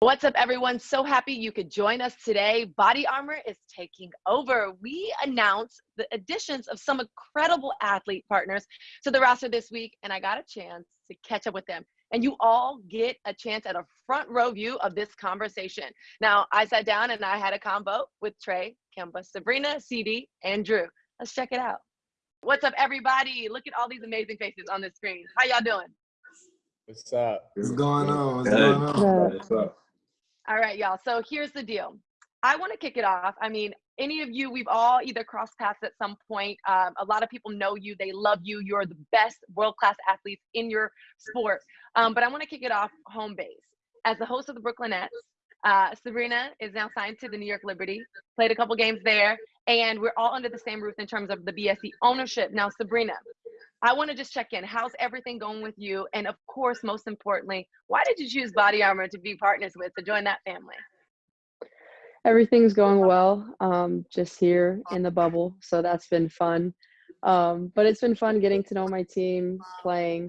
What's up, everyone? So happy you could join us today. Body Armor is taking over. We announced the additions of some incredible athlete partners to the roster this week, and I got a chance to catch up with them. And you all get a chance at a front row view of this conversation. Now, I sat down and I had a combo with Trae, Kemba, Sabrina, CD, and Drew. Let's check it out. What's up, everybody? Look at all these amazing faces on the screen. How y'all doing? What's up? What's going on? What's going on? What's up? All right, y'all. So here's the deal. I want to kick it off. I mean, any of you, we've all either crossed paths at some point. Um, a lot of people know you, they love you. You're the best world class athletes in your sport. Um, but I want to kick it off home base. As the host of the Brooklyn Nets, uh, Sabrina is now signed to the New York Liberty, played a couple games there, and we're all under the same roof in terms of the BSC ownership. Now, Sabrina, I want to just check in. How's everything going with you? And of course, most importantly, why did you choose Body Armor to be partners with to join that family? Everything's going well. Um, just here in the bubble, so that's been fun. Um, but it's been fun getting to know my team, playing,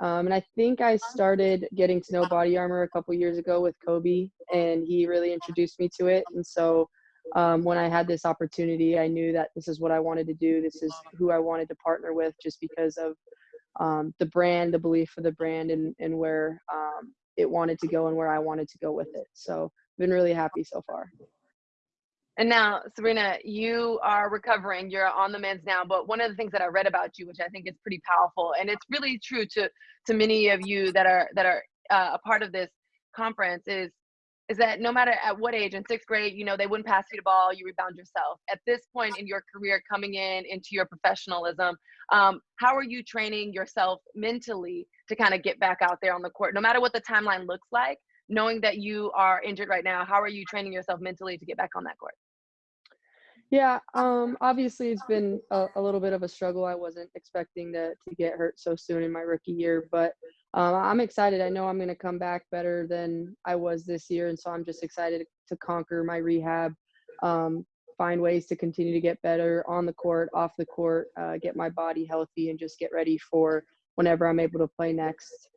um, and I think I started getting to know Body Armor a couple years ago with Kobe, and he really introduced me to it. And so um, when I had this opportunity, I knew that this is what I wanted to do. This is who I wanted to partner with, just because of um, the brand, the belief for the brand, and and where um, it wanted to go and where I wanted to go with it. So been really happy so far. And now, Sabrina, you are recovering. You're on the men's now. But one of the things that I read about you, which I think is pretty powerful, and it's really true to to many of you that are that are uh, a part of this conference, is is that no matter at what age, in sixth grade, you know, they wouldn't pass you the ball, you rebound yourself. At this point in your career, coming in into your professionalism, um, how are you training yourself mentally to kind of get back out there on the court, no matter what the timeline looks like? Knowing that you are injured right now, how are you training yourself mentally to get back on that court? Yeah, um, obviously it's been a, a little bit of a struggle. I wasn't expecting to to get hurt so soon in my rookie year, but um, I'm excited. I know I'm going to come back better than I was this year, and so I'm just excited to conquer my rehab, um, find ways to continue to get better on the court, off the court, uh, get my body healthy, and just get ready for whenever I'm able to play next.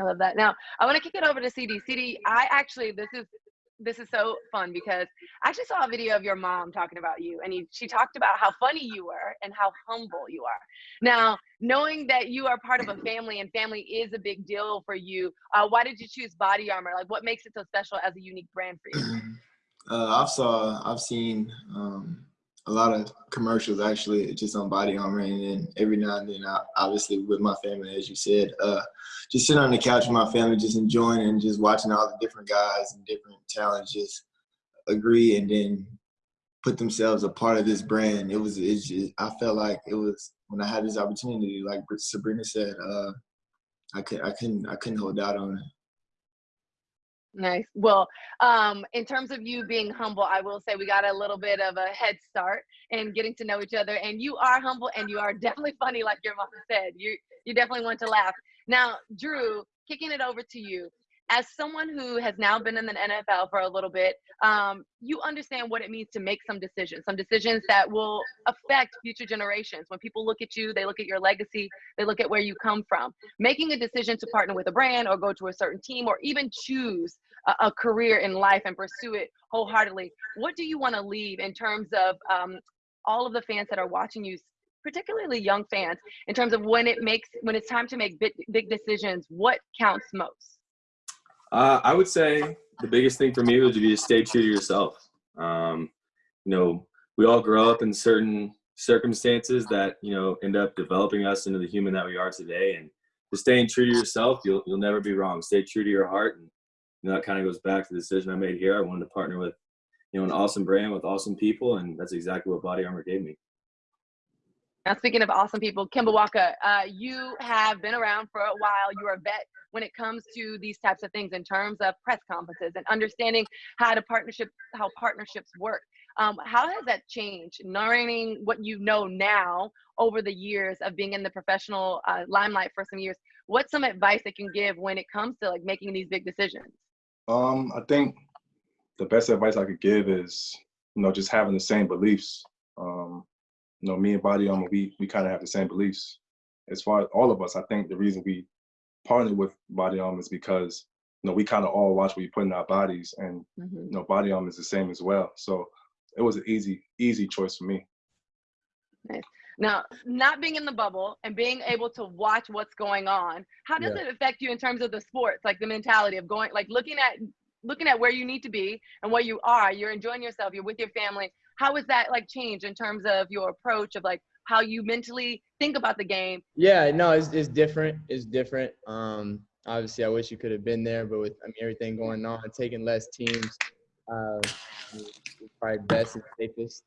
I love that. Now I want to kick it over to CD. CD, I actually this is this is so fun because I actually saw a video of your mom talking about you, and he, she talked about how funny you were and how humble you are. Now, knowing that you are part of a family and family is a big deal for you, uh, why did you choose Body Armor? Like, what makes it so special as a unique brand for you? Uh, I've saw, I've seen um, a lot of commercials actually just on body armor, and then every now and then, I, obviously with my family, as you said, uh, just sitting on the couch with my family, just enjoying and just watching all the different guys and different talents just agree and then put themselves a part of this brand. It was, it's just, I felt like it was when I had this opportunity, like Sabrina said, uh, I could, I couldn't, I couldn't hold out on it. Nice. Well, um, in terms of you being humble, I will say we got a little bit of a head start in getting to know each other. And you are humble and you are definitely funny, like your mom said. You you definitely want to laugh. Now, Drew, kicking it over to you. As someone who has now been in the NFL for a little bit, um, you understand what it means to make some decisions, some decisions that will affect future generations. When people look at you, they look at your legacy, they look at where you come from. Making a decision to partner with a brand or go to a certain team or even choose a, a career in life and pursue it wholeheartedly. What do you want to leave in terms of um, all of the fans that are watching you particularly young fans in terms of when it makes when it's time to make big, big decisions what counts most Uh, I would say the biggest thing for me would be to stay true to yourself. Um, you know, we all grow up in certain circumstances that you know end up developing us into the human that we are today. And just staying true to yourself, you'll you'll never be wrong. Stay true to your heart, and you know, that kind of goes back to the decision I made here. I wanted to partner with you know an awesome brand with awesome people, and that's exactly what Body Armor gave me. Now, speaking of awesome people, Kemba Walker, uh, you have been around for a while. You're a vet when it comes to these types of things in terms of press conferences and understanding how to partnership, how partnerships work. Um, how has that changed? Learning what you know now over the years of being in the professional uh, limelight for some years. What's some advice that can give when it comes to like making these big decisions? Um, I think the best advice I could give is, you know, just having the same beliefs. Um, you know, me and Body Armor, we we kind of have the same beliefs. As far as all of us, I think the reason we partnered with Body Armor is because, you know, we kind of all watch what we put in our bodies, and Mhm. you know, body armor is the same as well. So it was an easy, easy choice for me. Now, not being in the bubble and being able to watch what's going on, how does Yeah. it affect you in terms of the sports, like the mentality of going, like looking at looking at where you need to be and where you are? You're enjoying yourself. You're with your family. How has that like changed in terms of your approach of like how you mentally think about the game? Yeah, no, it's it's different. It's different. Um, obviously, I wish you could have been there, but with I mean everything going on, taking less teams, uh, probably best and safest.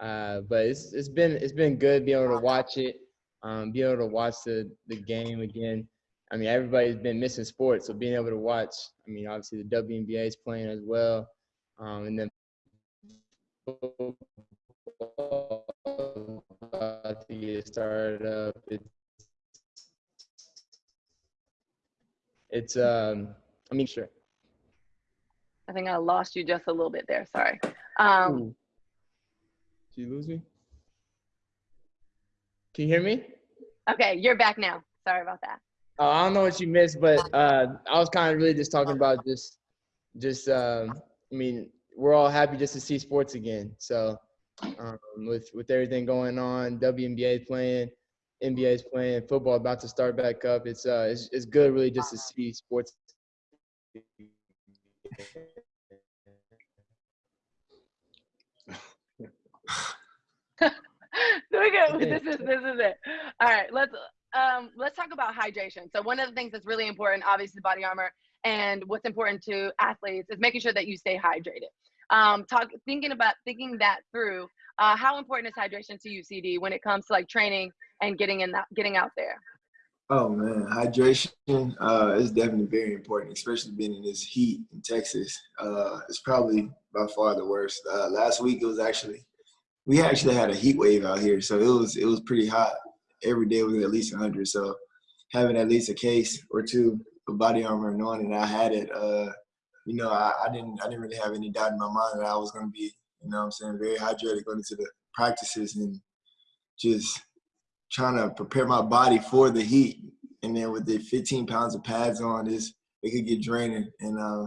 Uh, but it's it's been it's been good being able to watch it, um, be able to watch the the game again. I mean, everybody's been missing sports, so being able to watch. I mean, obviously the WNBA is playing as well, um, and then about to get started up. It's, it's um, I mean, sure. I think I lost you just a little bit there. Sorry. Um, Ooh. Did you lose me? Can you hear me? okay, you're back now. Sorry about that. Oh, I don't know what you missed, but uh, I was kind of really just talking about just, just. Um, I mean, we're all happy just to see sports again. So, um, with with everything going on, WNBA playing, NBA is playing, football about to start back up. It's uh, it's it's good really just to see sports. we go. This is this is it. All right, let's um let's talk about hydration. So one of the things that's really important, obviously, body armor, and what's important to athletes is making sure that you stay hydrated. Um, talk thinking about thinking that through. Uh, how important is hydration to you, CD, when it comes to like training and getting in that getting out there? Oh man, hydration uh, is definitely very important, especially being in this heat in Texas. Uh, it's probably by far the worst. Uh, last week it was actually we actually had a heat wave out here, so it was it was pretty hot. Every day was at least 100. So having at least a case or two of body armor, and knowing that I had it, uh, you know, I, I didn't I didn't really have any doubt in my mind that I was going to be, you know, what I'm saying very hydrated going into the practices and just trying to prepare my body for the heat. And then with the 15 pounds of pads on, this it could get draining. And uh,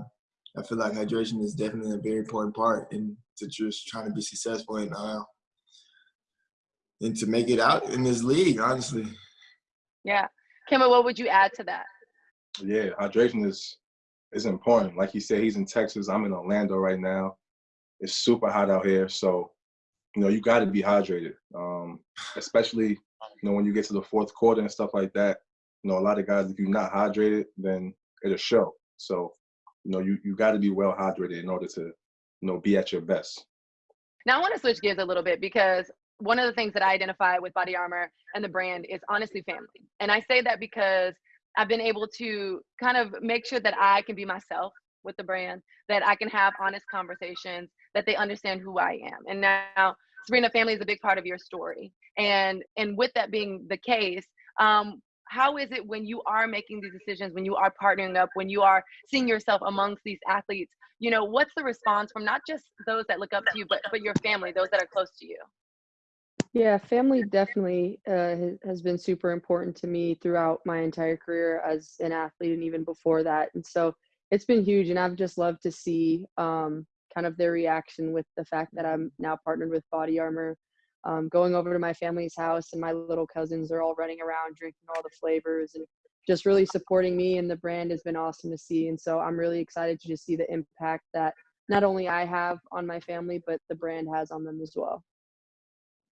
I feel like hydration is definitely a very important part in to just trying to be successful and uh, and to make it out in this league. Honestly, Yeah, Kemba, what would you add to that? Yeah, hydration is is important. Like he said, he's in Texas. I'm in Orlando right now. It's super hot out here, so you know you got to be hydrated. Um, especially you know when you get to the fourth quarter and stuff like that. You know, a lot of guys, if you're not hydrated, then it'll show. So you know you you got to be well hydrated in order to you know be at your best. Now I want to switch gears a little bit because one of the things that I identify with Body Armor and the brand is honestly family. And I say that because I've been able to kind of make sure that I can be myself with the brand, that I can have honest conversations, that they understand who I am. And now Sabrina family is a big part of your story. And and with that being the case, um, how is it when you are making these decisions, when you are partnering up, when you are seeing yourself amongst these athletes, you know, what's the response from not just those that look up to you, but but your family, those that are close to you? Yeah, family definitely uh, has, been super important to me throughout my entire career as an athlete and even before that. And so it's been huge. And I've just loved to see um, kind of their reaction with the fact that I'm now partnered with Body Armor. Um, going over to my family's house and my little cousins are all running around drinking all the flavors and just really supporting me and the brand has been awesome to see. And so I'm really excited to just see the impact that not only I have on my family, but the brand has on them as well.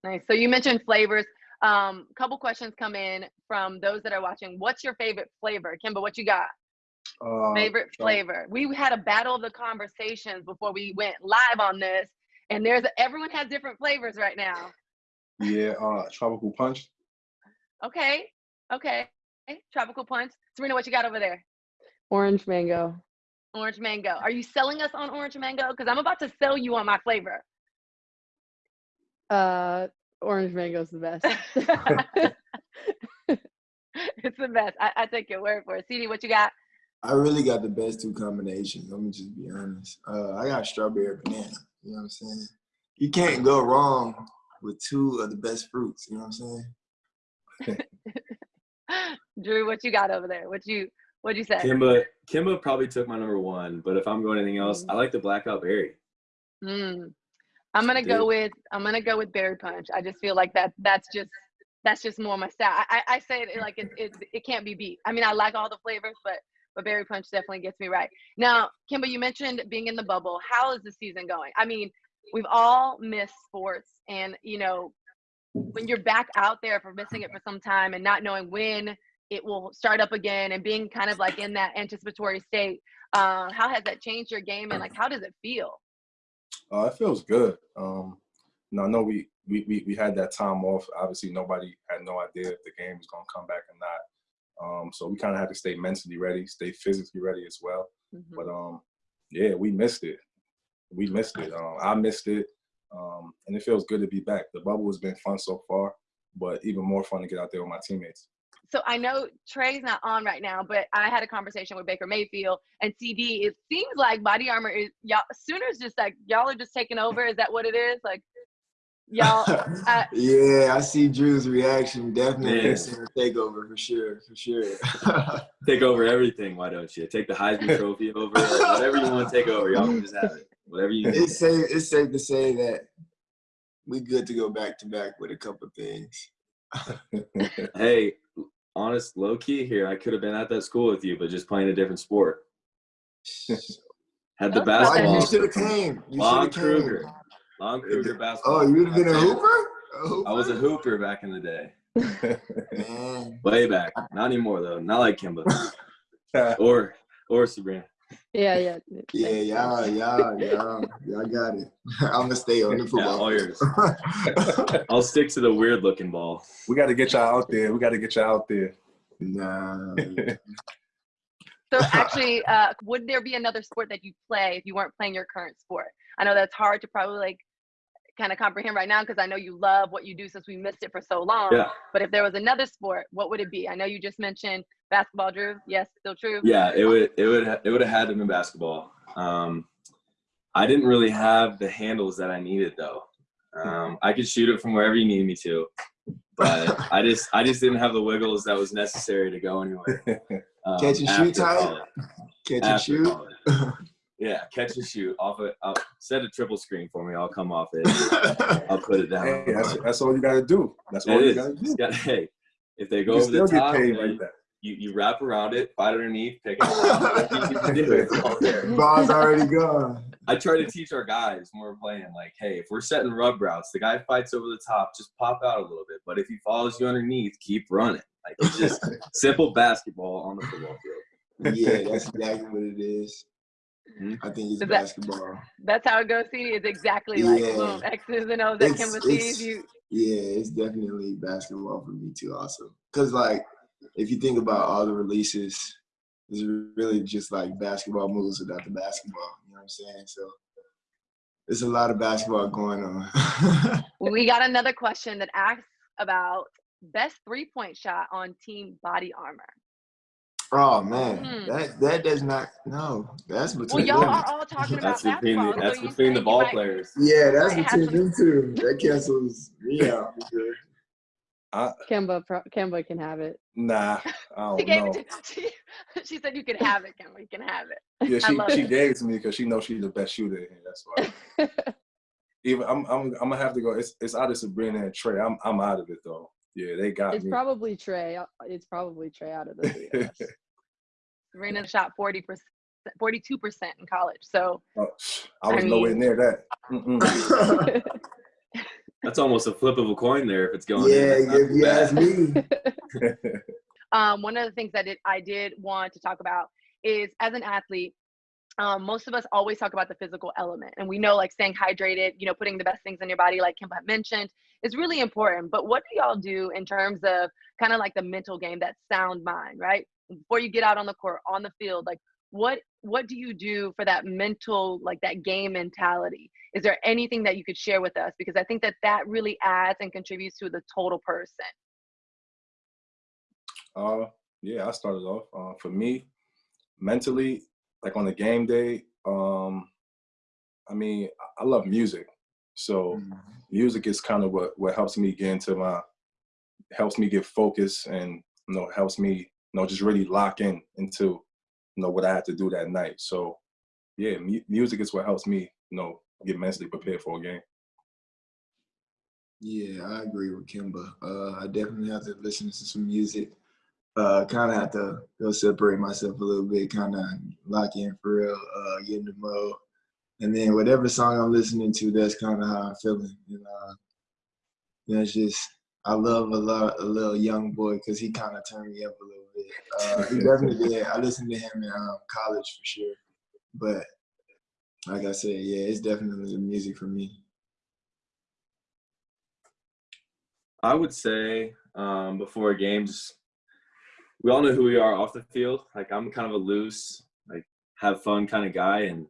Nice. So you mentioned flavors. Um, couple questions come in from those that are watching. What's your favorite flavor, Kemba? What you got? Uh, Favorite so- flavor? We had a battle of the conversations before we went live on this, and there's everyone has different flavors right now. Yeah, uh, tropical punch. Okay, okay. Tropical punch. Serena, what you got over there? Orange mango. Orange mango. Are you selling us on orange mango? Because I'm about to sell you on my flavor. Uh, orange mango is the best. it's the best. I, I take your word for it. CD, what you got? I really got the best two combinations. Let me just be honest. Uh, I got strawberry banana. You know what I'm saying? You can't go wrong with two of the best fruits. You know what I'm saying? Drew, what you got over there? What you what'd you say? Kemba, Kemba probably took my number one, but if I'm going anything else, Mm. I like the blackout berry. Mm. I'm gonna go with I'm gonna go with berry punch. I just feel like that that's just that's just more my style. I, I I say it like it, it it can't be beat. I mean I like all the flavors, but but berry punch definitely gets me right. Now, Kemba, you mentioned being in the bubble. How is the season going? I mean, we've all missed sports, and you know, when you're back out there for missing it for some time and not knowing when it will start up again and being kind of like in that anticipatory state, uh, how has that changed your game and like how does it feel? Uh, it feels good. Um, you know, I know we, we, we, we had that time off. Obviously, nobody had no idea if the game was going to come back or not. Um, so we kind of had to stay mentally ready, stay physically ready as well. Mhm. But um, yeah, we missed it. We missed it. Um, I missed it, um, and it feels good to be back. The bubble has been fun so far, but even more fun to get out there with my teammates. So I know Trae's not on right now, but I had a conversation with Baker Mayfield and CD. It seems like Body Armor is y'all Sooners just like y'all are just taking over. Is that what it is? Like y'all uh, yeah, I see Drew's reaction. Definitely Yeah. it's a takeover for sure, for sure. Take over everything, why don't you? Take the Heisman Trophy over, whatever you want to take over, y'all can just have it. Whatever you need. it's safe. It's safe to say that we good to go back to back with a couple things. Hey, honest, low key here, I could have been at that school with you, but just playing a different sport. Had the Why basketball. you should have came? You Lon should have came. Kruger. Lon Kruger basketball. Oh, you would have been a hooper? A hooper? I was a hooper back in the day. Way back. Not anymore though. Not like Kemba. or or Sabrina. Yeah, yeah. Yeah, Thanks, y'all, thanks. y'all, y'all, y'all got it. I'm gonna stay on the Yeah, football. all yours. I'll stick to the weird looking ball. we got to get y'all out there. We got to get y'all out there. nah. so actually, uh, would there be another sport that you play if you weren't playing your current sport? I know that's hard to probably like kind of comprehend right now because I know you love what you do since we missed it for so long. Yeah. But if there was another sport, what would it be? I know you just mentioned basketball, Drew. Yes, still true. Yeah, it would it would it would have had to have been basketball. Um, I didn't really have the handles that I needed though. Um, I could shoot it from wherever you need me to, but I just I just didn't have the wiggles that was necessary to go anywhere. Um, Catch and shoot Tyler. Catch and shoot. college. Yeah, catch and shoot off it. I'll set a triple screen for me. I'll come off it. I'll put it down. Hey, that's, that's all you got to do. That's all It you is. got to do. It's got- hey, if they go can over still the get paid you, like that. You, you wrap around it, fight underneath, pick it up. whatever you can do, it's all there. Ball's already gone. I try to teach our guys when we're playing, like, hey, if we're setting rub routes, the guy fights over the top, just pop out a little bit. But if he follows you underneath, keep running. Like it's just simple basketball on the football field. Yeah, that's exactly what it is. Mhm. I think it's that- basketball. That's how it goes. See, it's exactly like Yeah. boom, X's and O's that It's- Kemba it's- sees you. Yeah, it's definitely basketball for me too. Also, because like if you think about all the releases, it's really just like basketball moves without the basketball. You know what I'm saying? So there's a lot of basketball going on. We got another question that asks about best three point shot on Team Body Armor. oh man, Hmm. that that does not no. That's between. Well, between y'all them. are all talking about That's between basketball. the, that's between the you ball might- players. Yeah, that's between some- them two. That cancels me out sure. Kemba, pro- Kemba can have it. Nah, I She don't gave know. it to, she, she said you can have it, Kemba. You can have it. Yeah, she she it. gave it to me because she knows she's the best shooter in here. That's why. Even I'm I'm I'm gonna have to go. It's it's out of Sabrina and Trae. I'm I'm out of it though. Yeah, they got It's me. probably Trae. Uh, It's probably Trae out of the three of us. Serena shot 40%, 42% in college. So Oh, I was I nowhere near that. That's almost a flip of a coin there if it's going. yeah, in. If you bad. ask me. um, one of the things that it, I did want to talk about is as an athlete, um, most of us always talk about the physical element, and we know like staying hydrated, you know, putting the best things in your body, like Kemba had mentioned, is really important. But what do y'all do in terms of kind of like the mental game, that sound mind, right? Before you get out on the court, on the field, like what what do you do for that mental, like that game mentality? Is there anything that you could share with us? Because I think that that really adds and contributes to the total person. Uh, yeah, I started off. Uh, for me, mentally, like on a game day, um, I mean, I- love music, so music is kind of what what helps me get into my, helps me get focused, and you know, helps me, you know, just really lock in into you know, what I had to do that night. So, yeah, mu- music is what helps me, you know, get mentally prepared for a game. Yeah, I agree with Kemba. Uh, I definitely have to listen to some music. Uh, kind of have to go separate myself a little bit, kind of lock in for real, uh, get in the mode, and then whatever song I'm listening to, that's kind of how I'm feeling. And uh, that's just I love a lot a little young boy because he kind of turned me up a little bit. Uh, he definitely did. I listened to him in um, college for sure, but like I said, yeah, it's definitely the music for me. I would say um, before games, we all know who we are off the field. Like I'm kind of a loose, like have fun kind of guy, and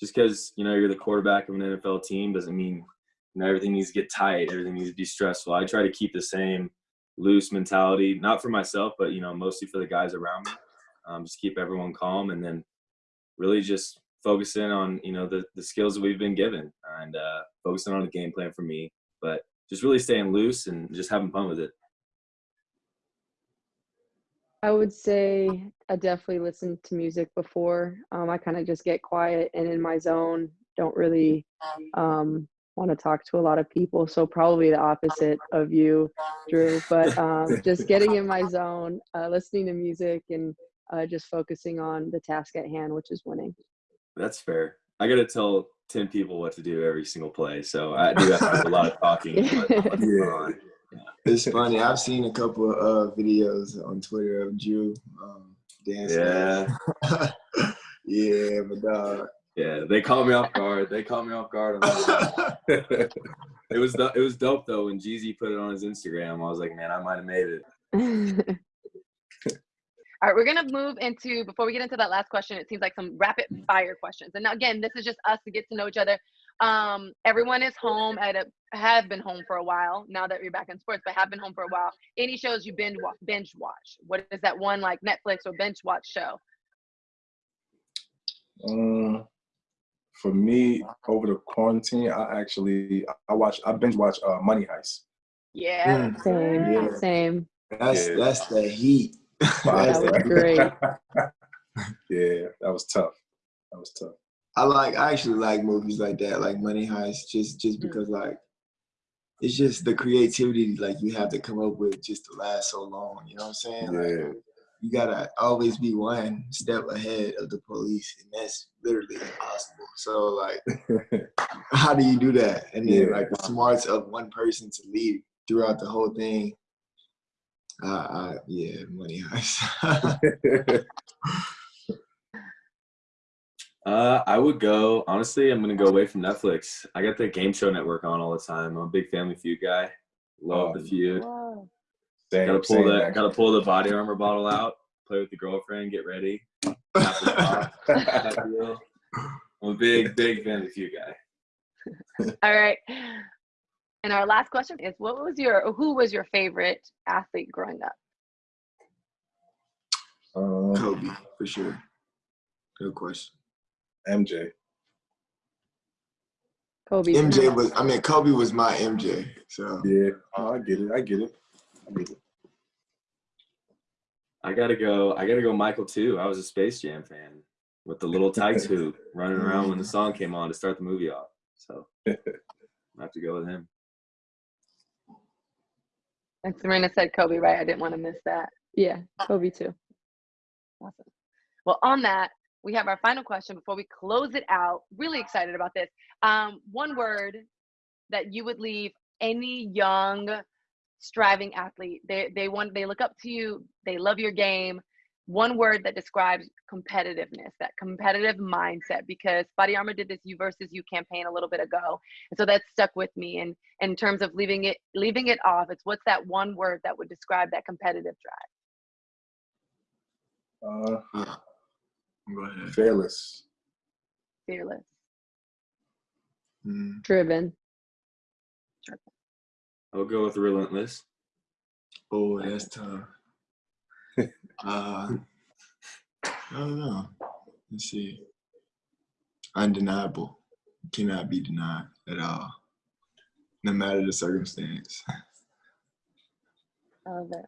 just because you know you're the quarterback of an NFL team doesn't mean you know everything needs to get tight, everything needs to be stressful. I try to keep the same loose mentality, not for myself, but you know mostly for the guys around me. Um, just keep everyone calm, and then really just focus in on you know the the skills that we've been given, and uh, focusing on the game plan for me. But just really staying loose and just having fun with it. I would say I definitely listen to music before. Um, I kind of just get quiet and in my zone. Don't really um, want to talk to a lot of people. So probably the opposite of you, Drew. But um, just getting in my zone, uh, listening to music, and uh, just focusing on the task at hand, which is winning. That's fair. I got to tell 10 people what to do every single play. So I do have to do a lot of talking. But, Yeah. It's funny. I've seen a couple of uh, videos on Twitter of Drew um, dancing. yeah. yeah, but dog. Yeah. They caught me off guard. They caught me off guard. it was it was dope though when Jeezy put it on his Instagram. I was like, man, I might have made it. All right, we're gonna move into before we get into that last question. It seems like some rapid fire questions. And again, this is just us to get to know each other. Um, everyone is home at a have been home for a while now that you're back in sports, but have been home for a while. Any shows you binge wa- binge watch? What is that one like Netflix or binge watch show? Um, for me, over the quarantine, I actually I watch I binge watch uh, Money Heist. Yeah. Mm, same, Yeah. same. that's Yeah. that's the heat. Fire, That's was great. yeah, that was tough. That was tough. I like I actually like movies like that, like Money Heist, just just Mm. because like it's just the creativity like you have to come up with just to last so long. You know what I'm saying? Like, Yeah. You gotta always be one step ahead of the police, and that's literally impossible. So like, how do you do that? And then Yeah. like the smarts of one person to lead throughout the whole thing. Uh, uh yeah, Money Heist. Uh, I would go. Honestly, I'm gonna go away from Netflix. I got the Game Show Network on all the time. I'm a big Family Feud guy. Love Oh, the feud. Whoa. Same, Gotta pull same, the gotta pull the body armor bottle out. Play with the girlfriend. Get ready. Tap the top, that deal. I'm a big big fan of you guy. All right. And our last question is what was your who was your favorite athlete growing up? um, Kobe for sure. Good question. MJ. Kobe. MJ was. I mean, Kobe was my MJ. So Yeah, oh, I get it. I get it. I get it. I gotta go. I gotta go. Michael too. I was a Space Jam fan with the little tights hoop running around when the song came on to start the movie off. So I have to go with him. And Serena said Kobe, right? I didn't want to miss that. Yeah, Kobe too. Awesome. Well, on that, we have our final question before we close it out. Really excited about this. Um, one word that you would leave any young, striving athlete. They they want they look up to you. They love your game. One word that describes competitiveness, that competitive mindset. Because Body Armor did this "You versus You" campaign a little bit ago, and so that stuck with me. And in terms of leaving it leaving it off, it's what's that one word that would describe that competitive drive? Uh, yeah. Go ahead. fearless. Fearless. Mm. Driven. I'll go with relentless. Oh, that's tough. uh, I don't know. Let's see. Undeniable. Cannot be denied at all, no matter the circumstance. I love it.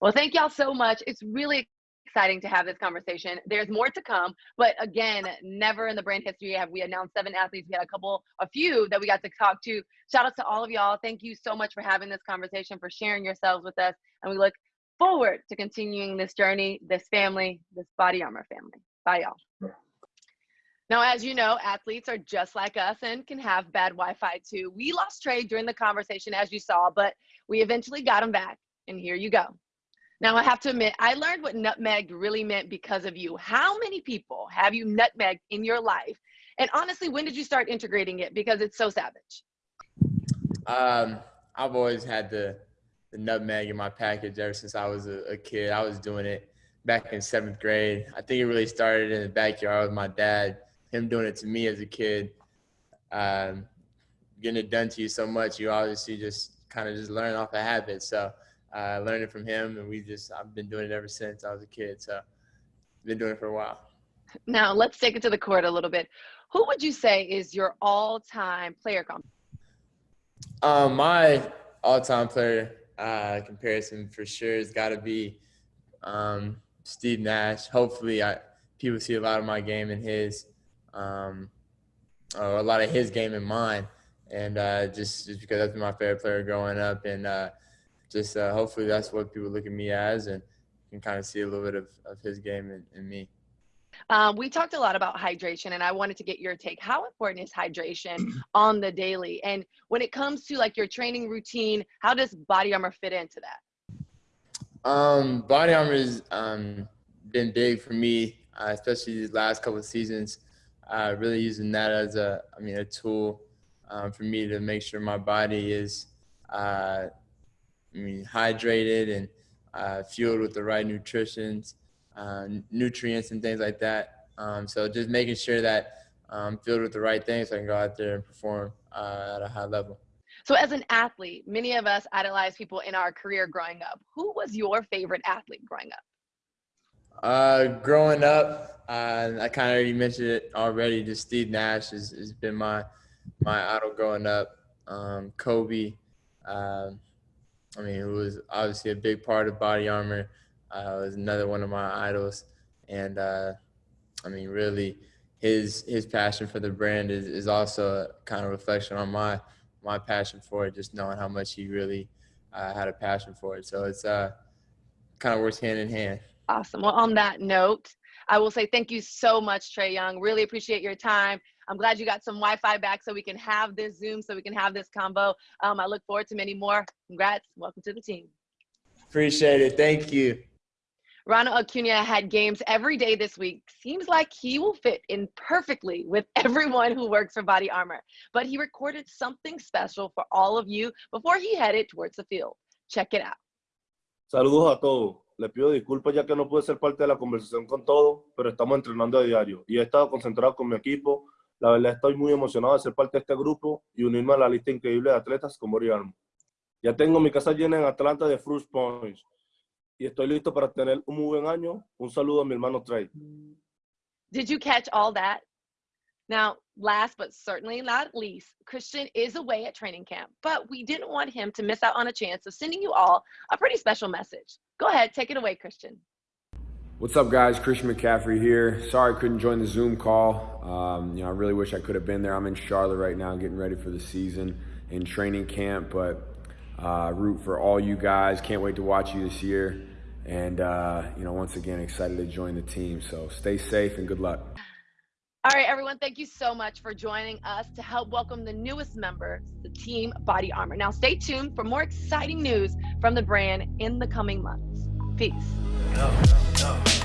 Well, thank y'all so much. It's really exciting to have this conversation. There's more to come, but again, never in the brand history have we announced seven athletes. We had a couple, a few that we got to talk to. Shout out to all of y'all. Thank you so much for having this conversation, for sharing yourselves with us, and we look forward to continuing this journey, this family, this Body Armor family. Bye, y'all. Now, as you know, athletes are just like us and can have bad Wi Fi too. We lost Trae during the conversation, as you saw, but we eventually got him back. And here you go. Now, I have to admit, I learned what nutmeg really meant because of you. How many people have you nutmegged in your life? And honestly, when did you start integrating it? Because it's so savage. Um, I've always had the, the nutmeg in my package ever since I was a, a kid. I was doing it back in seventh grade. I think it really started in the backyard with my dad him doing it to me as a kid, um, getting it done to you so much, you obviously just kind of just learn off a habit. So uh, learned it from him, and we just I've been doing it ever since I was a kid. So been doing it for a while. Now let's take it to the court a little bit. Who would you say is your all-time player comp? Um, my all-time player uh, comparison for sure has got to be um, Steve Nash. Hopefully, I people see a lot of my game in his um, a lot of his game in mine, and uh, just just because that's been my favorite player growing up, and uh, just uh, hopefully that's what people look at me as, and can kind of see a little bit of, of his game in, in me. Um, we talked a lot about hydration, and I wanted to get your take. How important is hydration on the daily? And when it comes to like your training routine, how does Body Armor fit into that? Um, body Armor has um, been big for me, uh, especially these last couple of seasons uh, really using that as a, I mean, a tool um, for me to make sure my body is, uh, I mean, hydrated and uh, fueled with the right nutritions, uh, nutrients and things like that. Um, so just making sure that I'm filled with the right things so I can go out there and perform uh, at a high level. So, as an athlete, many of us idolize people in our career growing up. Who was your favorite athlete growing up? Uh, growing up, uh, I kind of already mentioned it already. Just Steve Nash has, has been my my idol growing up. Um, Kobe, uh, I mean, it was obviously a big part of Body Armor. Uh, was another one of my idols, and uh, I mean, really, his his passion for the brand is, is also kind of reflection on my my passion for it. Just knowing how much he really uh, had a passion for it, so it's uh, kind of works hand in hand. Awesome. Well, on that note, I will say thank you so much, Trae Young. Really appreciate your time. I'm glad you got some Wi-Fi back so we can have this Zoom, so we can have this combo. Um, I look forward to many more. Congrats. Welcome to the team. Appreciate it. Thank you. Ronald Acuna had games every day this week. Seems like he will fit in perfectly with everyone who works for Body Armor. But he recorded something special for all of you before he headed towards the field. Check it out. Saludos a todos. Les pido disculpas ya que no pude ser parte de la conversación con todos, pero estamos entrenando a diario y he estado concentrado con mi equipo. La verdad estoy muy emocionado de ser parte de este grupo y unirme a la lista increíble de atletas como Rialmo. Ya tengo mi casa llena en Atlanta de Fruit Points y estoy listo para tener un muy buen año. Un saludo a mi hermano Trey. Did you catch all that? Now, last but certainly not least, Christian is away at training camp, but we didn't want him to miss out on a chance of sending you all a pretty special message. Go ahead, take it away, Christian. What's up, guys? Christian McCaffrey here. Sorry I couldn't join the Zoom call. Um, you know, I really wish I could have been there. I'm in Charlotte right now, getting ready for the season in training camp, but uh, root for all you guys. Can't wait to watch you this year. And, uh, you know, once again, excited to join the team. So stay safe and good luck. All right, everyone, thank you so much for joining us to help welcome the newest member, the Team Body Armor. Now, stay tuned for more exciting news from the brand in the coming months. Peace. No, no, no.